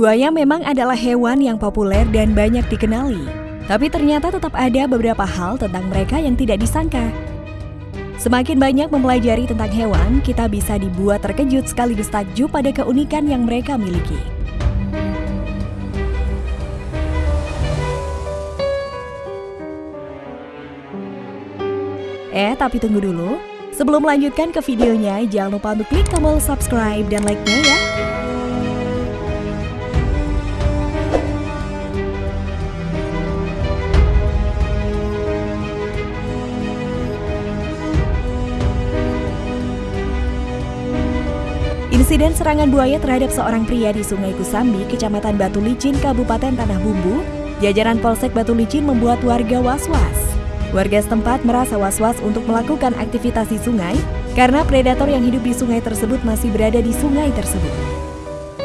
Buaya memang adalah hewan yang populer dan banyak dikenali. Tapi ternyata tetap ada beberapa hal tentang mereka yang tidak disangka. Semakin banyak mempelajari tentang hewan, kita bisa dibuat terkejut sekaligus takjub pada keunikan yang mereka miliki. Eh, tapi tunggu dulu. Sebelum melanjutkan ke videonya, jangan lupa untuk klik tombol subscribe dan like-nya ya. Insiden serangan buaya terhadap seorang pria di Sungai Kusambi, Kecamatan Batu Licin, Kabupaten Tanah Bumbu, jajaran Polsek Batu Licin membuat warga was-was. Warga setempat merasa was-was untuk melakukan aktivitas di sungai karena predator yang hidup di sungai tersebut masih berada di sungai tersebut.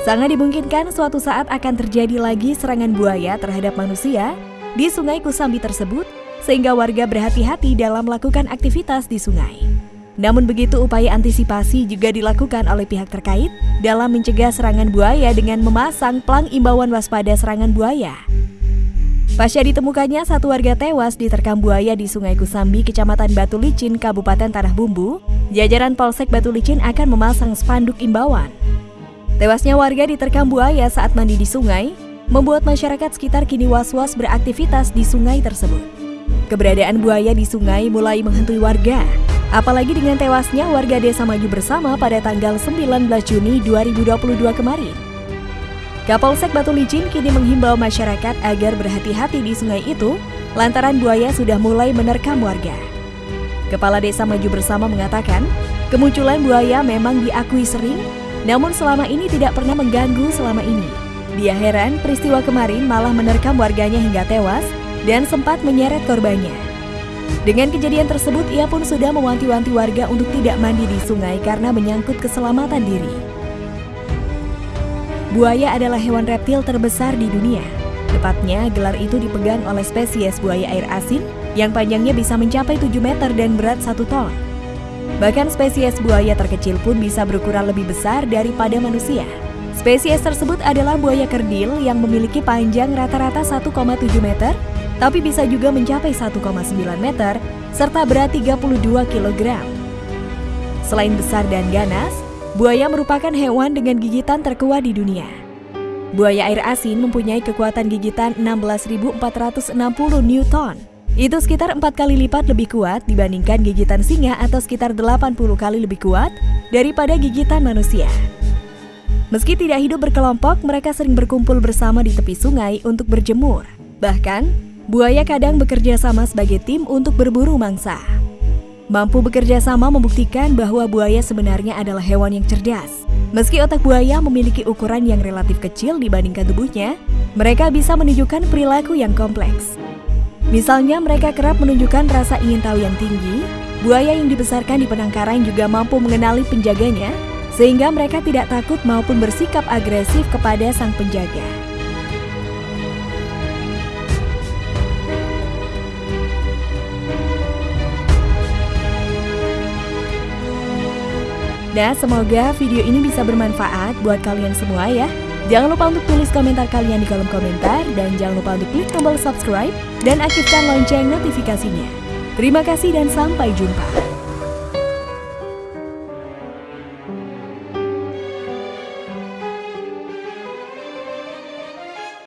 Sangat dimungkinkan suatu saat akan terjadi lagi serangan buaya terhadap manusia di Sungai Kusambi tersebut, sehingga warga berhati-hati dalam melakukan aktivitas di sungai. Namun begitu upaya antisipasi juga dilakukan oleh pihak terkait dalam mencegah serangan buaya dengan memasang plang imbauan waspada serangan buaya. Pasca ditemukannya satu warga tewas diterkam buaya di Sungai Kusambi, Kecamatan Batu Licin, Kabupaten Tanah Bumbu, jajaran Polsek Batu Licin akan memasang spanduk imbauan. Tewasnya warga diterkam buaya saat mandi di sungai, membuat masyarakat sekitar kini was-was beraktivitas di sungai tersebut. Keberadaan buaya di sungai mulai menghantui warga, Apalagi dengan tewasnya warga desa Maju Bersama pada tanggal 19 Juni 2022 kemarin. Kapolsek Batu Licin kini menghimbau masyarakat agar berhati-hati di sungai itu lantaran buaya sudah mulai menerkam warga. Kepala Desa Maju Bersama mengatakan, kemunculan buaya memang diakui sering, namun selama ini tidak pernah mengganggu selama ini. Dia heran peristiwa kemarin malah menerkam warganya hingga tewas dan sempat menyeret korbannya. Dengan kejadian tersebut, ia pun sudah mewanti-wanti warga untuk tidak mandi di sungai karena menyangkut keselamatan diri. Buaya adalah hewan reptil terbesar di dunia. Tepatnya, gelar itu dipegang oleh spesies buaya air asin yang panjangnya bisa mencapai 7 meter dan berat 1 ton. Bahkan spesies buaya terkecil pun bisa berukuran lebih besar daripada manusia. Spesies tersebut adalah buaya kerdil yang memiliki panjang rata-rata 1,7 meter tapi bisa juga mencapai 1,9 meter serta berat 32 kg. Selain besar dan ganas, buaya merupakan hewan dengan gigitan terkuat di dunia. Buaya air asin mempunyai kekuatan gigitan 16.460 Newton. Itu sekitar empat kali lipat lebih kuat dibandingkan gigitan singa atau sekitar 80 kali lebih kuat daripada gigitan manusia. Meski tidak hidup berkelompok, mereka sering berkumpul bersama di tepi sungai untuk berjemur. Bahkan, Buaya kadang bekerja sama sebagai tim untuk berburu mangsa. Mampu bekerja sama membuktikan bahwa buaya sebenarnya adalah hewan yang cerdas. Meski otak buaya memiliki ukuran yang relatif kecil dibandingkan tubuhnya, mereka bisa menunjukkan perilaku yang kompleks. Misalnya mereka kerap menunjukkan rasa ingin tahu yang tinggi, buaya yang dibesarkan di penangkaran juga mampu mengenali penjaganya, sehingga mereka tidak takut maupun bersikap agresif kepada sang penjaga. Nah, semoga video ini bisa bermanfaat buat kalian semua ya. Jangan lupa untuk tulis komentar kalian di kolom komentar dan jangan lupa untuk klik tombol subscribe dan aktifkan lonceng notifikasinya. Terima kasih dan sampai jumpa.